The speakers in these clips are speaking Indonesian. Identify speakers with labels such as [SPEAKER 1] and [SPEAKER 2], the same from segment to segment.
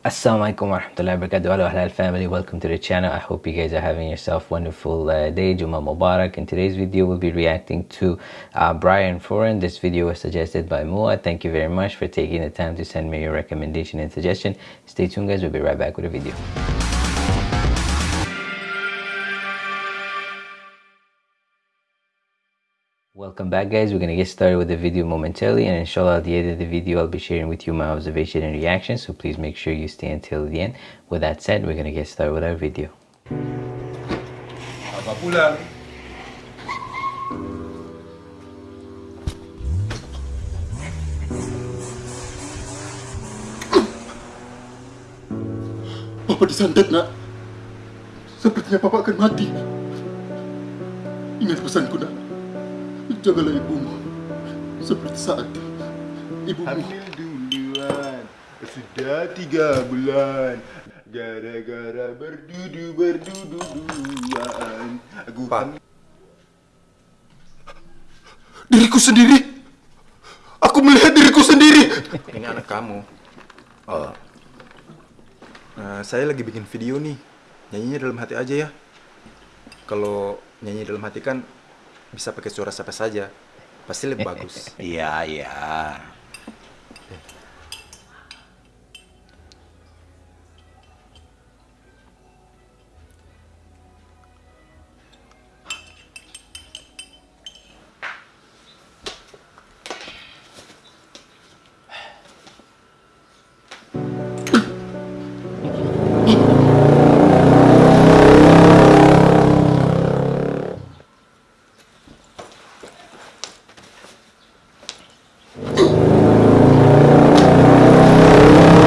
[SPEAKER 1] Assalamualaikum warahmatullahi wabarakatuh. Hello halal family, welcome to the channel. I hope you guys are having yourself wonderful uh, day. Juma Mubarak. In today's video, we'll be reacting to uh, Brian Foran. This video was suggested by Mua. Thank you very much for taking the time to send me your recommendation and suggestion. Stay tuned guys, we'll be right back with a video. Welcome back guys, we're gonna get started with the video momentarily and inshallah at the end of the video I'll be sharing with you my observation and reaction so please make sure you stay until the end. With that said, we're gonna get started with our video.
[SPEAKER 2] Papa disantet nak. Sepertinya Papa akan mati. Ingat pesanku nak. Jagalah ibumu. Seperti saat ibumu.
[SPEAKER 3] Hamil duluan Sudah tiga bulan Gara-gara berdudu berdudu-duduan Aku
[SPEAKER 4] Pak.
[SPEAKER 2] Diriku sendiri. Aku melihat diriku sendiri.
[SPEAKER 4] Ini anak kamu. Oh. Nah, saya lagi bikin video nih. Nyanyinya dalam hati aja ya. Kalau nyanyi dalam hati kan bisa pakai suara siapa saja. Pasti lebih bagus.
[SPEAKER 5] Iya, iya.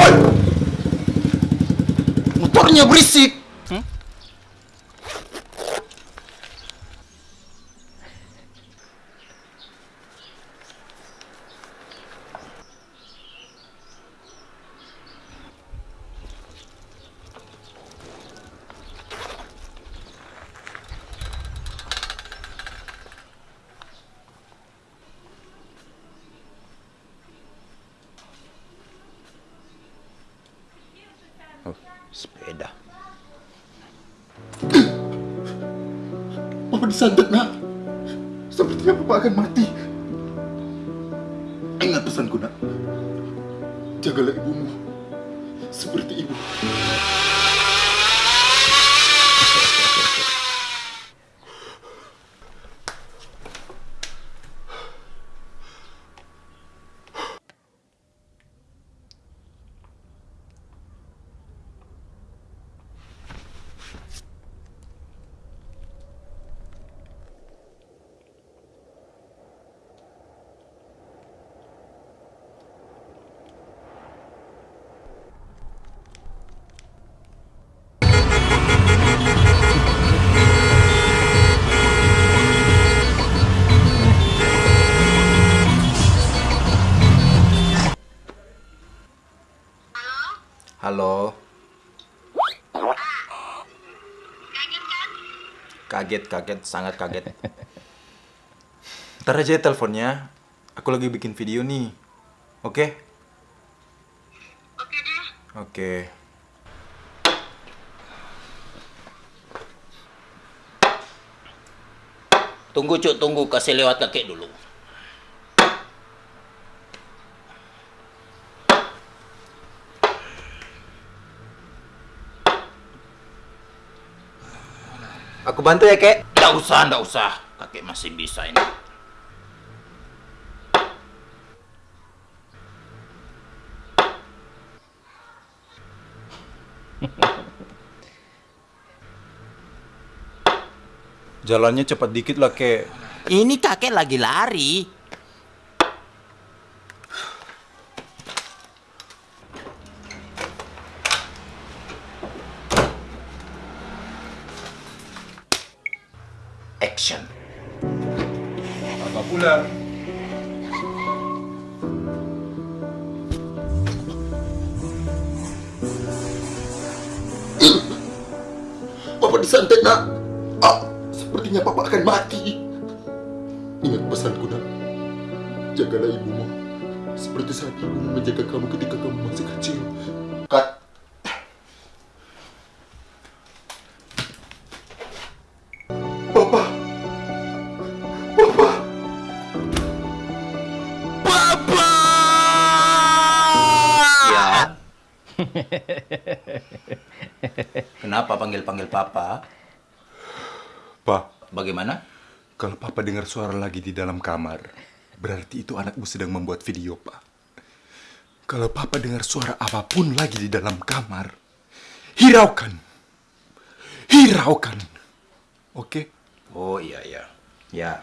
[SPEAKER 2] Ой! Ну
[SPEAKER 4] Мотор не обрыси!
[SPEAKER 2] Papa disantet nak. Sepertinya Papa akan mati. Ingat pesanku nak. Jagalah ibumu. Seperti ibu.
[SPEAKER 4] Halo.
[SPEAKER 6] Kaget?
[SPEAKER 4] Kaget, sangat kaget. Ntar aja ya teleponnya. Aku lagi bikin video nih. Oke?
[SPEAKER 6] Oke deh.
[SPEAKER 4] Oke.
[SPEAKER 5] Tunggu cuk, tunggu kasih lewat kakek dulu.
[SPEAKER 4] Bantu ya, Kek.
[SPEAKER 5] Nggak usah, nggak usah. Kakek masih bisa ini.
[SPEAKER 4] Jalannya cepat dikit lah, Kek.
[SPEAKER 5] Ini kakek lagi lari. Action.
[SPEAKER 3] Apa pulang?
[SPEAKER 2] Papa disantet nak. Ah, sepertinya Papa akan mati. Ingat pesanku nak. Jagalah ibumu. Seperti saat ibumu menjaga kamu ketika kamu masih kecil. Kat.
[SPEAKER 5] Panggil-panggil papa?
[SPEAKER 2] Pak,
[SPEAKER 5] Bagaimana?
[SPEAKER 2] kalau papa dengar suara lagi di dalam kamar, berarti itu anakmu sedang membuat video, Pak. Kalau papa dengar suara apa pun lagi di dalam kamar, hiraukan. Hiraukan. Oke?
[SPEAKER 5] Oh iya iya. Ya.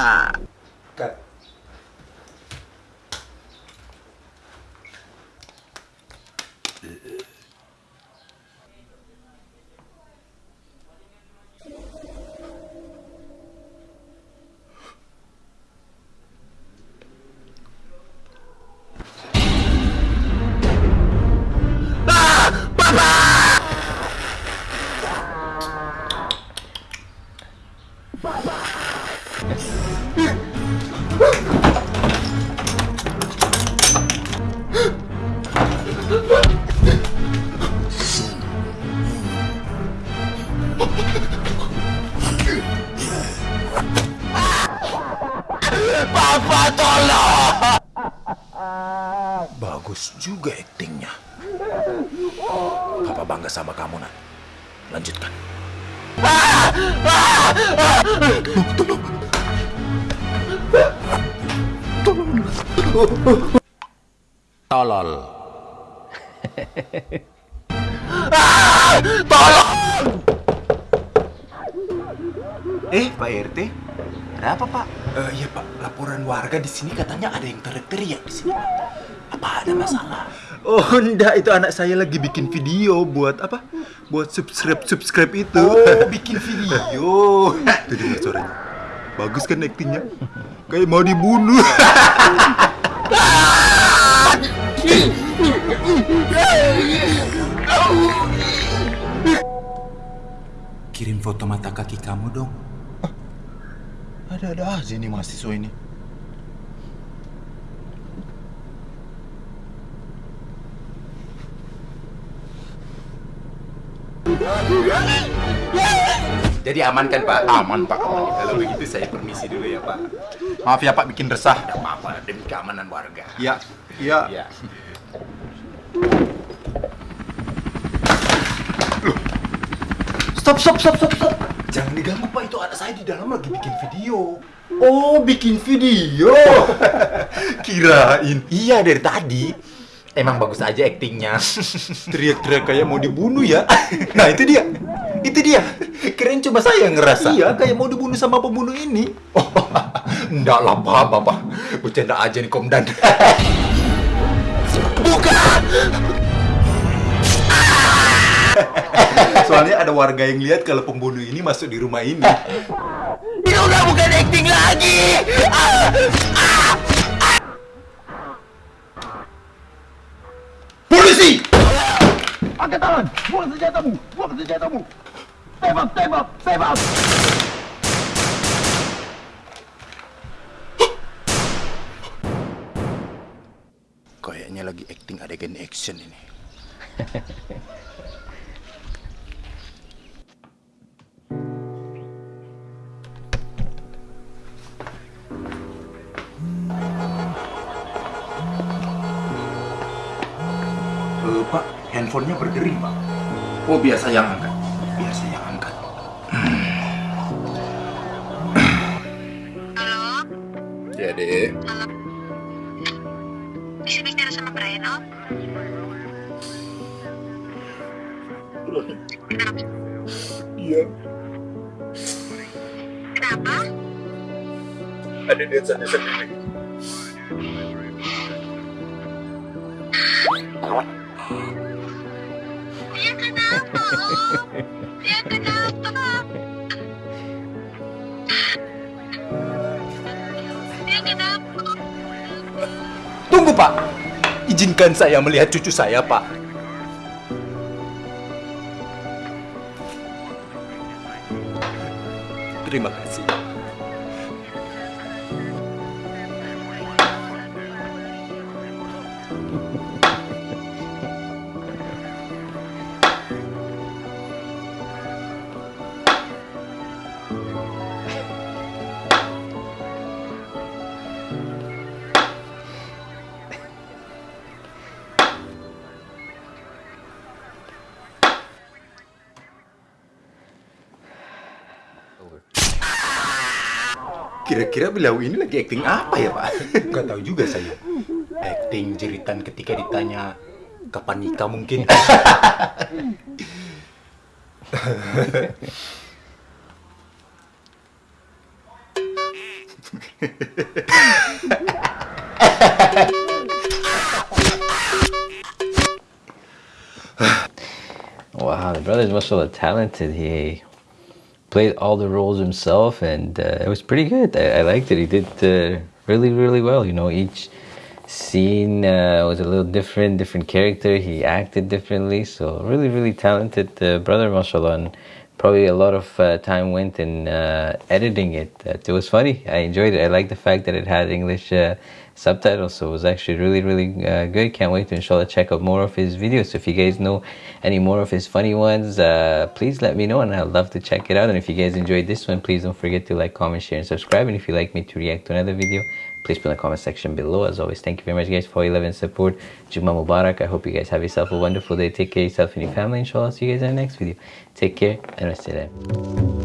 [SPEAKER 5] Ah! Tolol.
[SPEAKER 4] Eh, Pak RT, ada apa Pak?
[SPEAKER 2] Eh, iya Pak, laporan warga di sini katanya ada yang teriak-teriak di sini. Pak. Apa ada masalah?
[SPEAKER 4] Oh enggak, itu anak saya lagi bikin video buat apa? Buat subscribe subscribe itu.
[SPEAKER 2] Oh, bikin video.
[SPEAKER 4] Tuh dengar suaranya. Bagus kan aktingnya? Kayak mau dibunuh.
[SPEAKER 2] Kirim foto mata kaki kamu dong.
[SPEAKER 4] Ada-ada aja nih mahasiswa ini.
[SPEAKER 2] Jadi aman kan Pak? Aman Pak, aman. Kalau begitu saya permisi dulu ya Pak.
[SPEAKER 4] Maaf ya Pak bikin resah.
[SPEAKER 5] Tidak apa-apa demi keamanan warga.
[SPEAKER 4] Ya, ya.
[SPEAKER 2] Ya.
[SPEAKER 4] Stop, stop, stop, stop, stop.
[SPEAKER 2] Jangan diganggu Pak, itu anak saya di dalam lagi bikin video.
[SPEAKER 4] Oh, bikin video. Kirain.
[SPEAKER 2] Iya dari tadi. Emang bagus aja aktingnya.
[SPEAKER 4] Teriak-teriak kayak mau dibunuh ya. Nah, itu dia. Itu dia.
[SPEAKER 2] Keren coba saya ngerasa.
[SPEAKER 4] Iya, kayak mau dibunuh sama pembunuh ini.
[SPEAKER 2] Oh, enggak lah Pak, Bapak. Bercanda aja nih Komdan.
[SPEAKER 4] Soalnya ada warga yang lihat kalau pembunuh ini masuk di rumah ini.
[SPEAKER 5] Ini udah bukan acting lagi.
[SPEAKER 2] Polisi!
[SPEAKER 5] Angkat tangan, buang senjatamu, buang senjatamu. Tembak, tembak, tembak.
[SPEAKER 2] Kayaknya lagi acting adegan action ini. handphonenya berdering, Pak. Oh, biasa yang angkat. Biasa yang angkat.
[SPEAKER 6] Halo,
[SPEAKER 2] Ya, Dek.
[SPEAKER 6] bisa bicara sama Brian, Om? Kenapa?
[SPEAKER 2] Iya.
[SPEAKER 6] Kenapa?
[SPEAKER 2] Ada detsanya sendiri.
[SPEAKER 6] Dia kenapa?
[SPEAKER 2] Tunggu, Pak. Izinkan saya melihat cucu saya, Pak. Terima kasih. Kira-kira beliau ini lagi acting apa ya, Pak?
[SPEAKER 4] Gak tahu juga saya. Acting jeritan ketika ditanya kapan nikah mungkin.
[SPEAKER 1] Wow, the brother's mashallah talented. He played all the roles himself, and uh, it was pretty good. I, I liked it. He did uh, really, really well. You know, each scene uh, was a little different, different character. He acted differently, so really, really talented uh, brother, mashallah. And probably a lot of uh, time went in uh, editing it. it was funny. I enjoyed it. I like the fact that it had English uh, subtitles, so it was actually really, really uh, good. Can't wait to inshallah check out more of his videos. So if you guys know any more of his funny ones, uh, please let me know, and I'd love to check it out. And if you guys enjoyed this one, please don't forget to like, comment, share, and subscribe. And if you'd like me to react to another video, please put in the comment section below. As always, thank you very much, guys, for your love and support. Juma Mubarak. I hope you guys have yourself a wonderful day. Take care of yourself and your family. Inshallah, see you guys in the next video. Take care and wassalam.